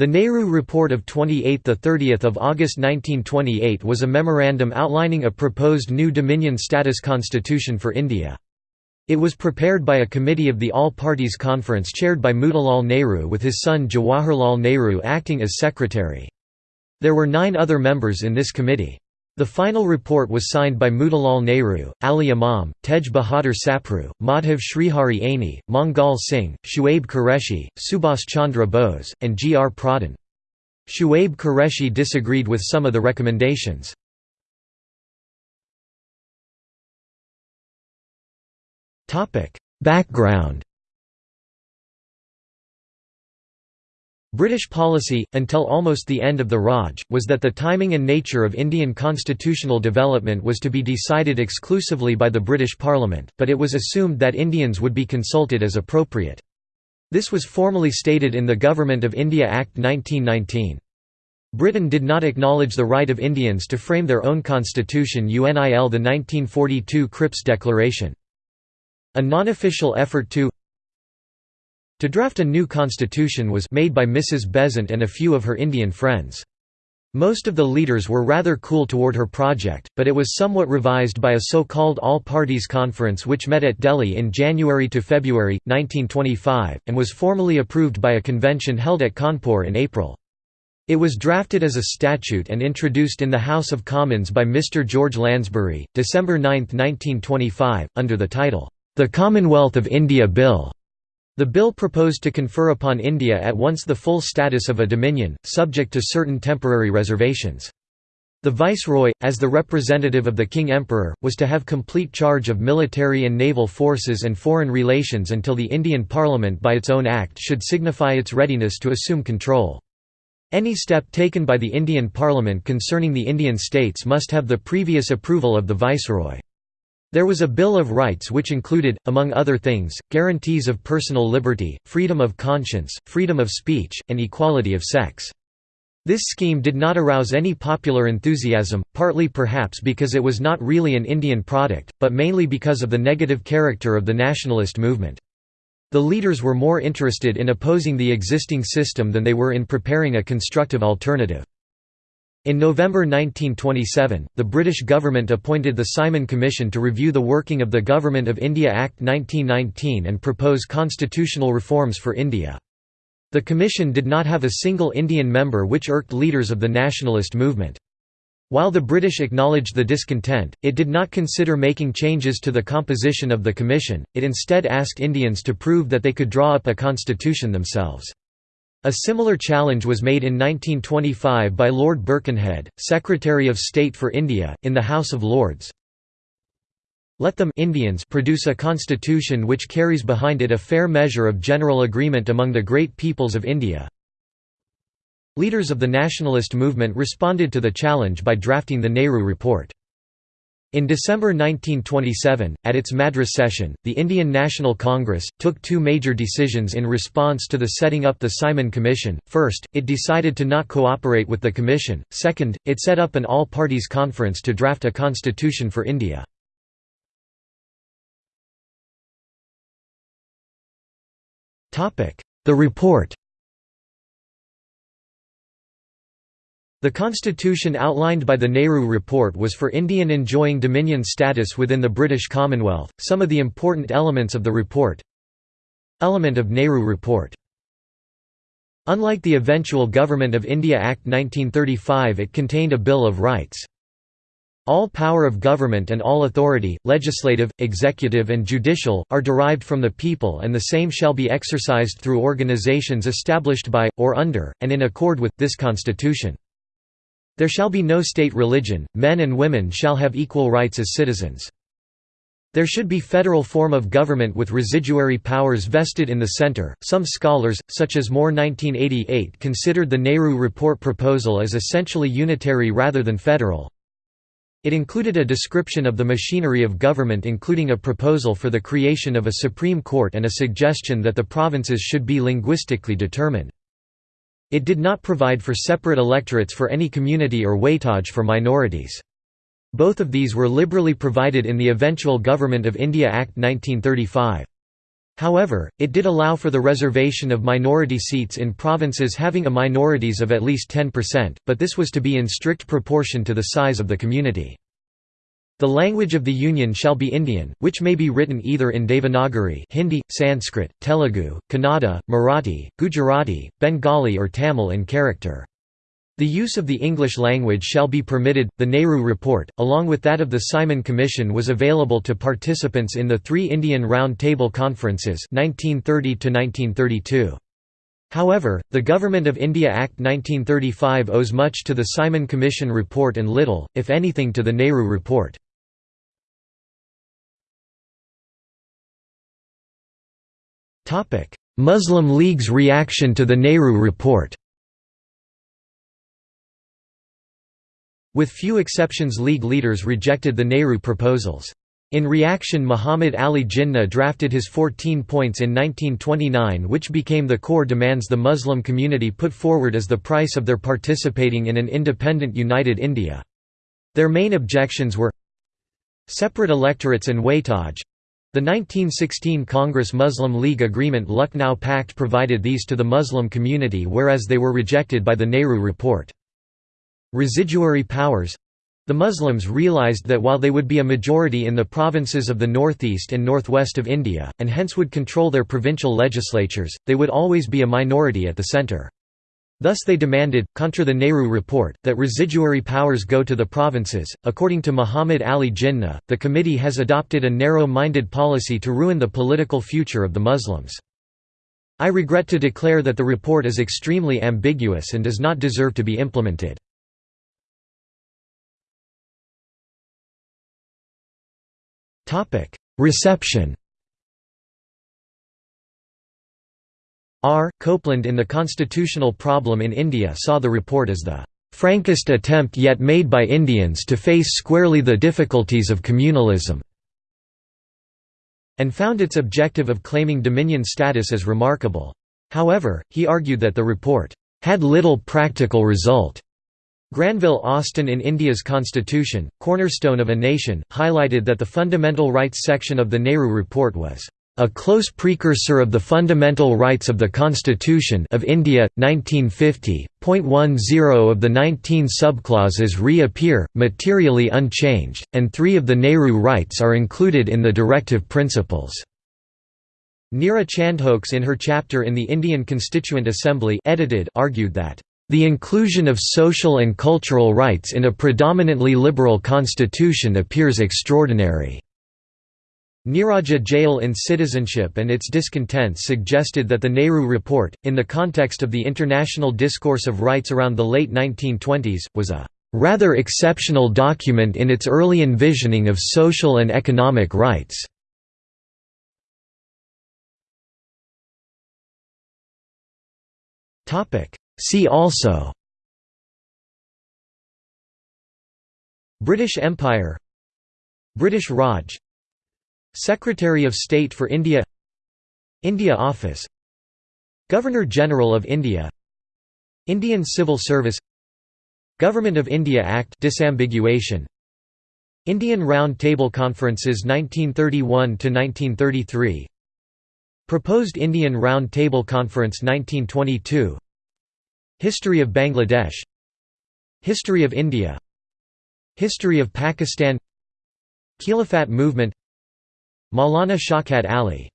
The Nehru Report of 28–30 August 1928 was a memorandum outlining a proposed new Dominion status constitution for India. It was prepared by a committee of the All Parties Conference chaired by Motilal Nehru with his son Jawaharlal Nehru acting as secretary. There were nine other members in this committee. The final report was signed by Motilal Nehru, Ali Imam, Tej Bahadur Sapru, Madhav Shrihari Aney, Mangal Singh, Shuaib Qureshi, Subhas Chandra Bose, and G. R. Pradhan. Shuaib Qureshi disagreed with some of the recommendations. Background British policy, until almost the end of the Raj, was that the timing and nature of Indian constitutional development was to be decided exclusively by the British Parliament, but it was assumed that Indians would be consulted as appropriate. This was formally stated in the Government of India Act 1919. Britain did not acknowledge the right of Indians to frame their own constitution UNIL the 1942 Cripps Declaration. A non-official effort to to draft a new constitution was made by Mrs. Besant and a few of her Indian friends. Most of the leaders were rather cool toward her project, but it was somewhat revised by a so-called All-Parties Conference which met at Delhi in January to February, 1925, and was formally approved by a convention held at Kanpur in April. It was drafted as a statute and introduced in the House of Commons by Mr. George Lansbury, December 9, 1925, under the title, "'The Commonwealth of India Bill' The bill proposed to confer upon India at once the full status of a dominion, subject to certain temporary reservations. The viceroy, as the representative of the king-emperor, was to have complete charge of military and naval forces and foreign relations until the Indian Parliament by its own act should signify its readiness to assume control. Any step taken by the Indian Parliament concerning the Indian states must have the previous approval of the viceroy. There was a Bill of Rights which included, among other things, guarantees of personal liberty, freedom of conscience, freedom of speech, and equality of sex. This scheme did not arouse any popular enthusiasm, partly perhaps because it was not really an Indian product, but mainly because of the negative character of the nationalist movement. The leaders were more interested in opposing the existing system than they were in preparing a constructive alternative. In November 1927, the British government appointed the Simon Commission to review the working of the Government of India Act 1919 and propose constitutional reforms for India. The commission did not have a single Indian member which irked leaders of the nationalist movement. While the British acknowledged the discontent, it did not consider making changes to the composition of the commission, it instead asked Indians to prove that they could draw up a constitution themselves. A similar challenge was made in 1925 by Lord Birkenhead, Secretary of State for India, in the House of Lords. Let them Indians produce a constitution which carries behind it a fair measure of general agreement among the great peoples of India. Leaders of the nationalist movement responded to the challenge by drafting the Nehru Report. In December 1927, at its Madras session, the Indian National Congress, took two major decisions in response to the setting up the Simon Commission. First, it decided to not cooperate with the Commission, second, it set up an all-parties conference to draft a constitution for India. The report The constitution outlined by the Nehru Report was for Indian enjoying dominion status within the British Commonwealth. Some of the important elements of the report Element of Nehru Report Unlike the eventual Government of India Act 1935 it contained a Bill of Rights. All power of government and all authority, legislative, executive and judicial, are derived from the people and the same shall be exercised through organizations established by, or under, and in accord with, this constitution. There shall be no state religion, men and women shall have equal rights as citizens. There should be federal form of government with residuary powers vested in the center. Some scholars, such as Moore 1988, considered the Nehru Report proposal as essentially unitary rather than federal. It included a description of the machinery of government including a proposal for the creation of a Supreme Court and a suggestion that the provinces should be linguistically determined. It did not provide for separate electorates for any community or weightage for minorities. Both of these were liberally provided in the eventual Government of India Act 1935. However, it did allow for the reservation of minority seats in provinces having a minorities of at least 10%, but this was to be in strict proportion to the size of the community. The language of the Union shall be Indian, which may be written either in Devanagari Hindi, Sanskrit, Telugu, Kannada, Marathi, Gujarati, Bengali or Tamil in character. The use of the English language shall be permitted. The Nehru Report, along with that of the Simon Commission, was available to participants in the three Indian Round Table Conferences 1930 1932. However, the Government of India Act 1935 owes much to the Simon Commission report and little, if anything to the Nehru Report. Muslim League's reaction to the Nehru Report With few exceptions League leaders rejected the Nehru proposals. In reaction Muhammad Ali Jinnah drafted his 14 points in 1929 which became the core demands the Muslim community put forward as the price of their participating in an independent united India. Their main objections were separate electorates and weightage. The 1916 Congress Muslim League Agreement Lucknow Pact provided these to the Muslim community whereas they were rejected by the Nehru Report. Residuary powers the Muslims realized that while they would be a majority in the provinces of the northeast and northwest of India, and hence would control their provincial legislatures, they would always be a minority at the centre. Thus they demanded, contra the Nehru report, that residuary powers go to the provinces. According to Muhammad Ali Jinnah, the committee has adopted a narrow-minded policy to ruin the political future of the Muslims. I regret to declare that the report is extremely ambiguous and does not deserve to be implemented. Reception R. Coupland in The Constitutional Problem in India saw the report as the "...frankest attempt yet made by Indians to face squarely the difficulties of communalism." and found its objective of claiming dominion status as remarkable. However, he argued that the report had little practical result Granville Austin in India's constitution, cornerstone of a nation, highlighted that the fundamental rights section of the Nehru Report was a close precursor of the fundamental rights of the Constitution of India, 1950. Point 10 of the 19 subclauses reappear, materially unchanged, and three of the Nehru rights are included in the directive principles. Neera Chandhokes in her chapter in the Indian Constituent Assembly edited argued that the inclusion of social and cultural rights in a predominantly liberal constitution appears extraordinary. Niraja Jayal in Citizenship and its Discontents suggested that the Nehru Report, in the context of the international discourse of rights around the late 1920s, was a rather exceptional document in its early envisioning of social and economic rights. See also British Empire British Raj Secretary of State for India India Office Governor-General of India Indian Civil Service Government of India Act disambiguation Indian Round Table Conferences 1931 to 1933 Proposed Indian Round Table Conference 1922 History of Bangladesh History of India History of Pakistan Khilafat movement Maulana Shaukat Ali